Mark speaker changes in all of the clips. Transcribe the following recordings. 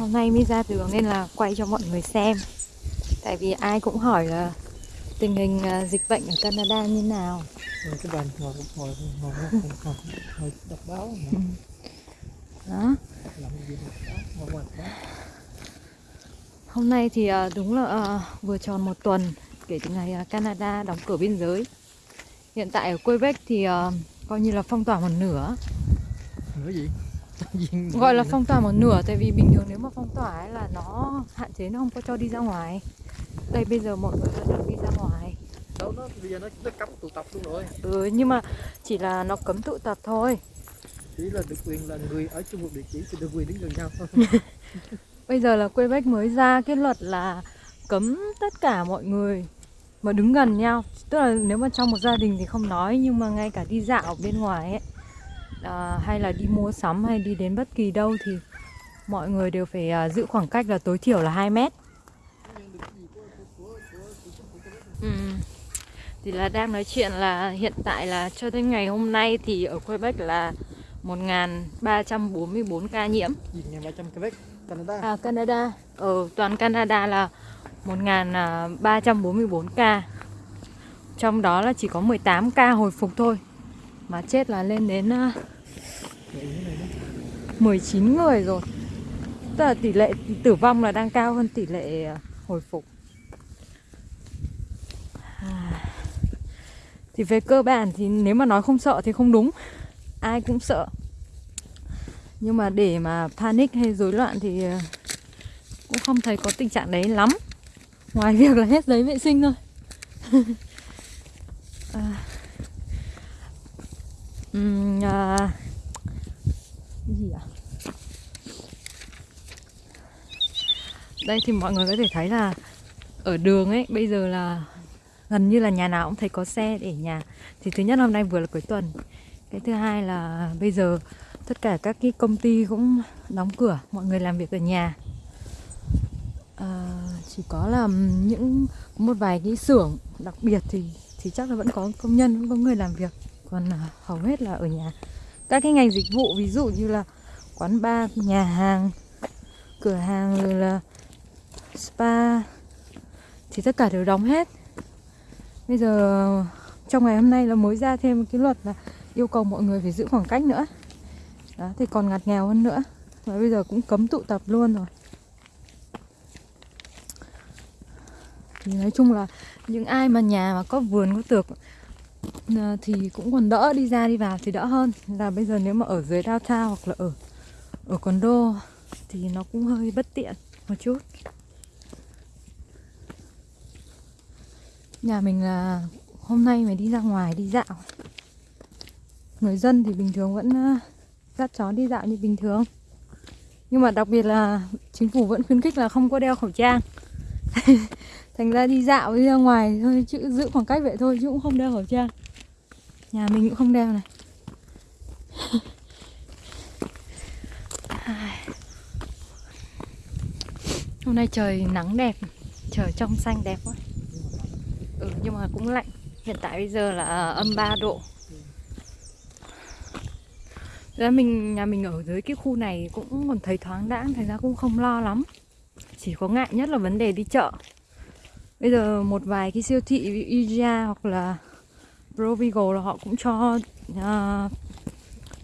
Speaker 1: Hôm nay mới ra đường nên là quay cho mọi người xem. Tại vì ai cũng hỏi là tình hình à, dịch bệnh ở Canada như nào.
Speaker 2: Rồi cái bàn ngồi ngồi ngồi ngồi đọc báo mà.
Speaker 1: Đó. Hôm nay thì à, đúng là à, vừa tròn một tuần kể từ ngày Canada đóng cửa biên giới. Hiện tại ở Quebec thì coi như là phong tỏa một nửa.
Speaker 2: Nữa gì?
Speaker 1: Gọi là phong tỏa một nửa tại vì bình thường nếu mà tỏa ấy là nó hạn chế nó không có cho đi ra ngoài. Đây bây giờ mọi người được đi ra ngoài.
Speaker 2: Đâu nó bây giờ nó nó cấm tụ tập luôn rồi.
Speaker 1: Ừ nhưng mà chỉ là nó cấm tụ tập thôi.
Speaker 2: Chỉ là được quyền là người ở chung một địa chỉ thì được quyền đứng gần nhau thôi.
Speaker 1: Bây giờ là Quebec mới ra cái luật là cấm tất cả mọi người mà đứng gần nhau. Tức là nếu mà trong một gia đình thì không nói Nhưng mà ngay cả đi dạo bên ngoài ấy à, Hay là đi mua sắm hay đi đến bất kỳ đâu thì Mọi người đều phải à, giữ khoảng cách là tối thiểu là 2 mét. Ừ. Thì là đang nói chuyện là hiện tại là cho đến ngày hôm nay thì ở Quebec là 1.344 ca nhiễm.
Speaker 2: Gì ngày 300 Quebec Canada.
Speaker 1: À Canada. Ở toàn Canada là 1.344 ca. Trong đó là chỉ có 18 ca hồi phục thôi Mà chết là lên đến à,
Speaker 2: Vậy như này đó
Speaker 1: 19 người rồi Tức là tỷ lệ tử vong là đang cao hơn tỷ lệ à, hồi phục À. Thì về cơ bản thì nếu mà nói không sợ thì không đúng Ai cũng sợ Nhưng mà để mà panic hay rối loạn thì à, cũng không thấy có tình trạng đấy lắm Ngoài việc là hết giấy vệ sinh thôi à. um, à, gì ạ? Đây thì mọi người có thể thấy là ở đường ấy bây giờ là gần như là nhà nào cũng thấy có xe để nhà. Thì thứ nhất hôm nay vừa là cuối tuần. Cái thứ hai là bây giờ tất cả các cái công ty cũng đóng cửa, mọi người làm việc ở nhà. À, chỉ có là những một vài cái xưởng đặc biệt thì thì chắc là vẫn có công nhân vẫn có người làm việc còn à, hầu hết là ở nhà các cái ngành dịch vụ ví dụ như là quán bar nhà hàng cửa hàng rồi là spa. Thì tất cả đều đóng hết. Bây giờ, trong ngày hôm nay là mới ra thêm cái luật là yêu cầu mọi người phải giữ khoảng cách nữa. Đó, thì còn ngặt nghèo hơn nữa. Và bây giờ cũng cấm tụ tập luôn rồi. Thì nói chung là những ai mà nhà mà có vườn, có tược ờ, thì cũng còn đỡ đi ra đi vào thì đỡ hơn. Là bây giờ nếu mà ở dưới downtown hoặc là ở ở condo thì nó cũng hơi bất tiện một chút. Nhà mình là hôm nay mới đi ra ngoài đi dạo. Người dân thì bình thường vẫn ờ, dắt chó đi dạo như bình thường. Nhưng mà đặc biệt là chính phủ vẫn khuyến khích là không có đeo khẩu trang. Thành ra đi dạo đi ra ngoài thôi, chứ giữ khoảng cách vậy thôi chứ cũng không đeo khẩu trang. Nhà mình cũng không đeo này. Hôm nay trời nắng đẹp, trời trong xanh đẹp quá ừ nhưng mà cũng lạnh. Hiện tại bây giờ là à, âm 3 độ. Ra mình nhà mình ở dưới cái khu này cũng còn thấy thoáng đãng thành ra cũng không lo lắm. Chỉ có ngại nhất là vấn đề đi chợ. Bây giờ một vài cái siêu thị IGA hoặc là Provigo là họ cũng cho uh,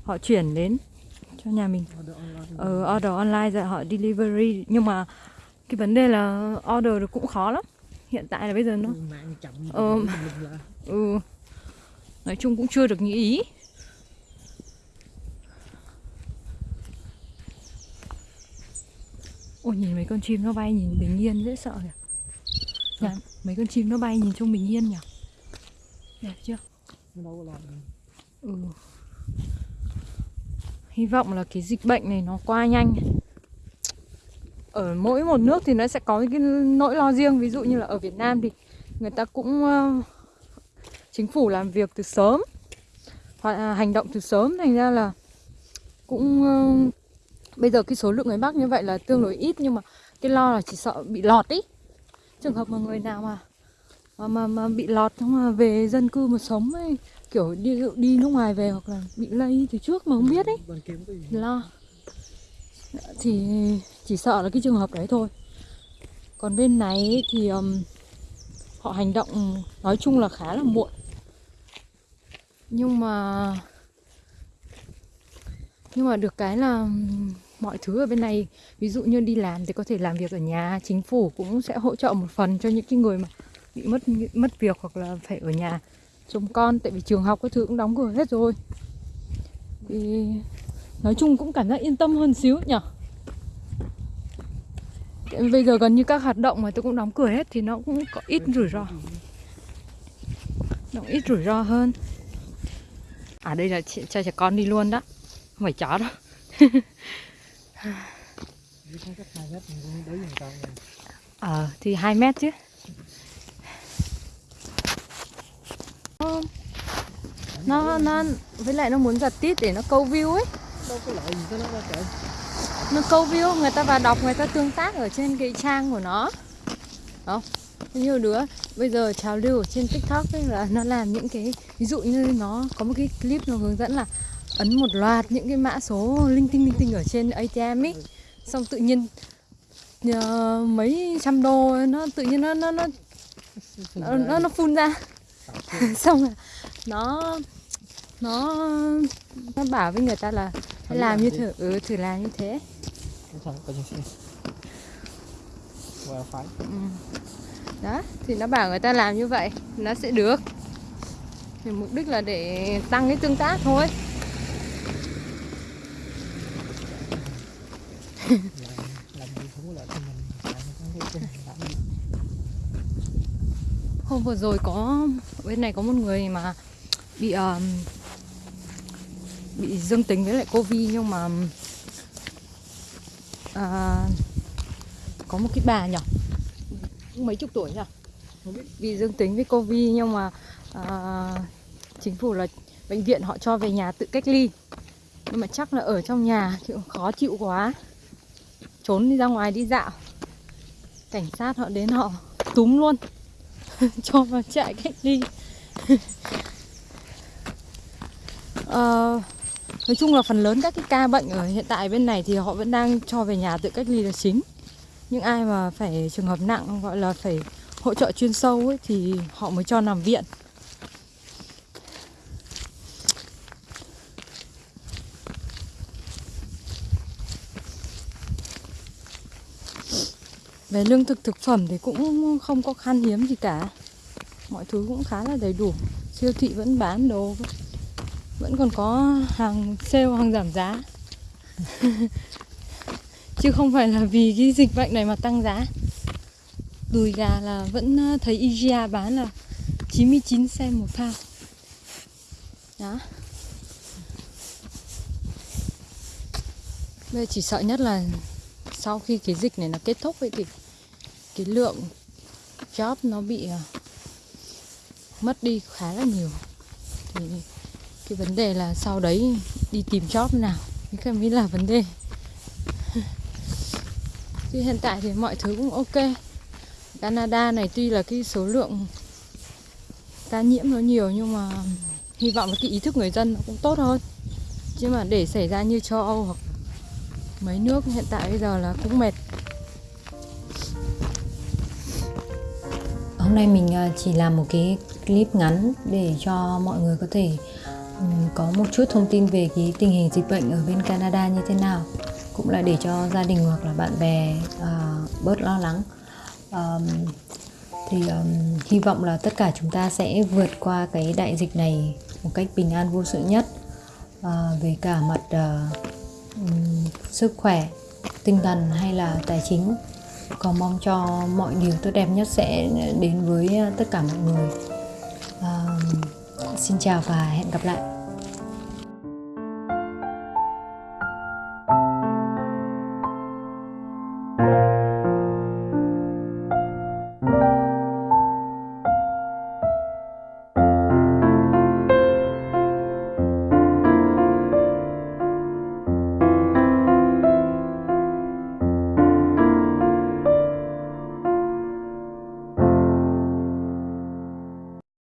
Speaker 1: họ chuyển đến cho nhà mình. Ở order online rồi họ delivery. Nhưng mà cái vấn đề là order được cũng khó lắm hiện tại là bây giờ nó Ờ.
Speaker 2: là
Speaker 1: ừ. Nói chung cũng chưa được như ý. Ôi nhìn mấy con chim nó bay nhìn bình yên dễ sợ kìa Nhà, mấy con chim nó bay nhìn trông bình yên nhỉ? Đẹp chưa? Ừ. Hy vọng là cái dịch bệnh này nó qua nhanh ở mỗi một nước thì nó sẽ có cái nỗi lo riêng. Ví dụ như là ở Việt Nam thì người ta cũng uh, chính phủ làm việc từ sớm hoặc là hành động từ sớm. Thành ra là cũng uh, bây giờ cái số lượng người mắc như vậy là tương đối ít. Nhưng mà cái lo là chỉ sợ bị lọt ý. Trường hợp mà người nào mà mà mà, mà bị lọt xong mà về dân cư mà sống ấy kiểu đi đi nước ngoài về hoặc là bị lây từ trước mà không biết ấy lo thì chỉ sợ là cái trường hợp đấy thôi. Còn bên này thì um, họ hành động nói chung là khá là muộn. Nhưng mà nhưng mà được cái là mọi thứ ở bên này ví dụ như đi làm thì có thể làm việc ở nhà chính phủ cũng sẽ hỗ trợ một phần cho những cái người mà bị mất mất việc hoặc là phải ở nhà. Trông con tại vì trường học các thứ cũng đóng cửa hết rồi. Thì nói chung cũng cảm giác yên tâm hơn xíu nhở bây giờ gần như các hoạt động mà tôi cũng đóng cửa hết thì nó cũng có ít rủi ro. Nó ít rủi ro hơn. À đây là chị- cho trẻ con đi luôn đó. Không phải chó đâu.
Speaker 2: Với cái hai mét
Speaker 1: ờ thì 2 mét chứ. Nó nó với lại nó muốn giật tít để nó câu view ấy
Speaker 2: đâu có lợi gì cho nó đâu trời.
Speaker 1: Nó câu view người ta vào đọc người ta tương tác ở trên cái trang của nó. Không nhiều đứa. Bây giờ trào lưu ở trên tiktok ấy là nó làm những cái ví dụ như nó có một cái clip nó hướng dẫn là ấn một loạt những cái mã số linh tinh linh tinh ở trên atm ấy. Xong tự nhiên nhờ mấy trăm đô nó tự nhiên nó nó nó nó, nó, nó phun ra. Xong rồi nó nó nó bảo với người ta là hãy làm như thử ừ, thử làm như thế.
Speaker 2: Phải
Speaker 1: đó thì nó bảo người ta làm như vậy nó sẽ được. Thì mục đích là để tăng cái tương tác thôi. Hôm vừa rồi có bên này có một người mà bị um, bị dương tính với lại covid nhưng mà à, có một cái bà nhỉ? Mấy chục tuổi nhỉ? Bị dương tính với covid nhưng mà à, chính phủ là bệnh viện họ cho về nhà tự cách ly. Nhưng mà chắc là ở trong nhà thì cũng khó chịu quá. Trốn đi ra ngoài đi dạo. Cảnh sát họ đến họ túm luôn. Cho vào trại cách ly. Uh, nói chung là phần lớn các cái ca bệnh ở hiện tại bên này thì họ vẫn đang cho về nhà tự cách ly là chính. Những ai mà phải trường hợp nặng gọi là phải hỗ trợ chuyên sâu ấy, thì họ mới cho nằm viện. Về lương thực thực phẩm thì cũng không có khan hiếm gì cả. Mọi thứ cũng khá là đầy đủ. Siêu thị vẫn bán đồ vẫn còn có hàng sale, hàng giảm giá. Chứ không phải là vì cái dịch bệnh này mà tăng giá. Đùi gà là vẫn ờ, thấy IGA bán là 99 cent một pound đó. Bây giờ chỉ sợ nhất là sau khi cái dịch này nó kết thúc ấy thì cái lượng job nó bị ờ, mất đi khá là nhiều. Thì cái vấn đề là sau đấy đi tìm job nào? Cái cái mới là vấn đề. Chứ hiện tại thì mọi thứ cũng ok. Canada này tuy là cái số lượng ca nhiễm nó nhiều nhưng mà hy vọng là cái ý thức người dân nó cũng tốt hơn. Chứ mà để xảy ra như châu Âu hoặc mấy nước hiện tại bây giờ là cũng mệt.
Speaker 3: Hôm nay mình à, chỉ làm một cái clip ngắn để cho mọi người có thể có một chút thông tin về cái tình hình dịch bệnh ở bên Canada như thế nào? Cũng là để cho gia đình hoặc là bạn bè uh, bớt lo lắng. Um, thì um, hy vọng là tất cả chúng ta sẽ vượt qua cái đại dịch này một cách bình an vô sự nhất. Uh, về cả mặt uh, um, sức khỏe tinh thần hay là tài chính. Còn mong cho mọi điều tốt đẹp nhất sẽ đến với ờ, tất cả mọi người xin chào và hẹn gặp lại.